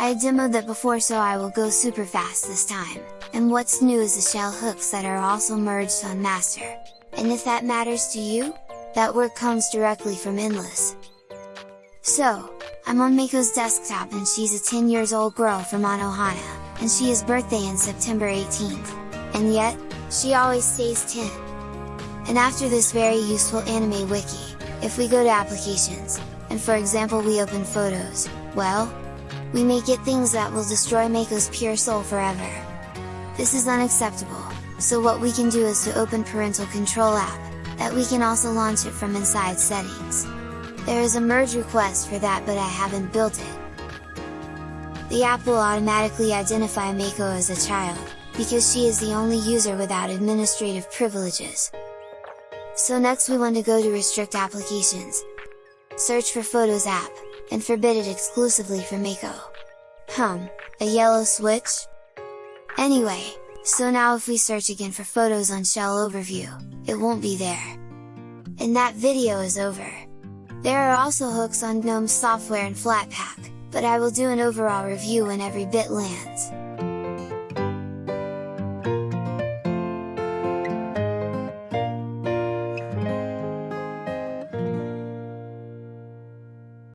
I demoed that before so I will go super fast this time, and what's new is the shell hooks that are also merged on master, and if that matters to you, that work comes directly from Endless. So, I'm on Mako's desktop and she's a 10 years old girl from Anohana, and she has birthday in September 18th, and yet, she always stays 10. And after this very useful anime wiki, if we go to applications, and for example we open photos, well, we may get things that will destroy Mako's pure soul forever. This is unacceptable, so what we can do is to open parental control app, that we can also launch it from inside settings. There is a merge request for that but I haven't built it. The app will automatically identify Mako as a child, because she is the only user without administrative privileges. So next we want to go to restrict applications, search for Photos app, and forbid it exclusively for Mako. Hum, a yellow switch? Anyway, so now if we search again for photos on Shell Overview, it won't be there. And that video is over. There are also hooks on GNOME software and Flatpak, but I will do an overall review when every bit lands.